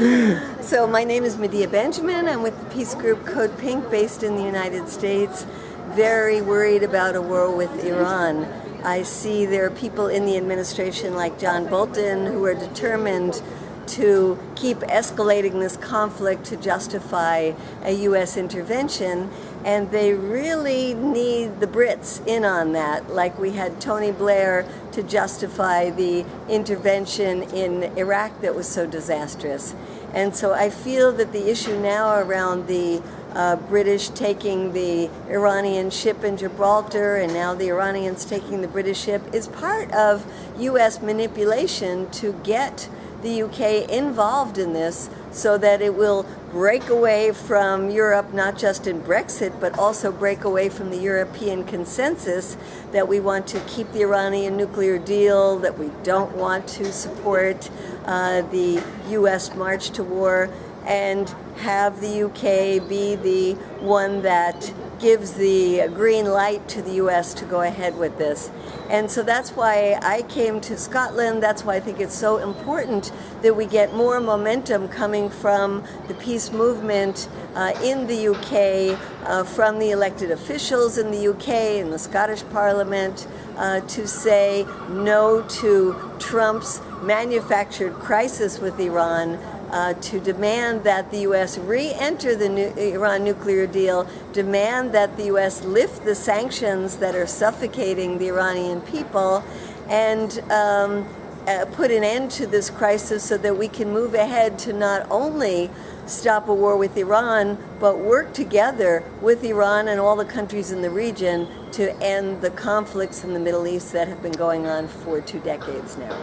so my name is Medea Benjamin. I'm with the peace group Code Pink based in the United States. Very worried about a war with Iran. I see there are people in the administration like John Bolton who are determined to keep escalating this conflict to justify a U.S. intervention, and they really need the Brits in on that, like we had Tony Blair to justify the intervention in Iraq that was so disastrous. And so I feel that the issue now around the uh, British taking the Iranian ship in Gibraltar and now the Iranians taking the British ship is part of U.S. manipulation to get the UK involved in this so that it will break away from Europe, not just in Brexit, but also break away from the European consensus that we want to keep the Iranian nuclear deal, that we don't want to support uh, the US march to war, and have the UK be the one that gives the green light to the US to go ahead with this. And so that's why I came to Scotland. That's why I think it's so important that we get more momentum coming from the peace movement uh, in the UK, uh, from the elected officials in the UK, in the Scottish Parliament, uh, to say no to Trump's manufactured crisis with Iran, uh, to demand that the U.S. re-enter the nu Iran nuclear deal, demand that the U.S. lift the sanctions that are suffocating the Iranian people, and um, uh, put an end to this crisis so that we can move ahead to not only stop a war with Iran, but work together with Iran and all the countries in the region to end the conflicts in the Middle East that have been going on for two decades now.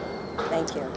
Thank you.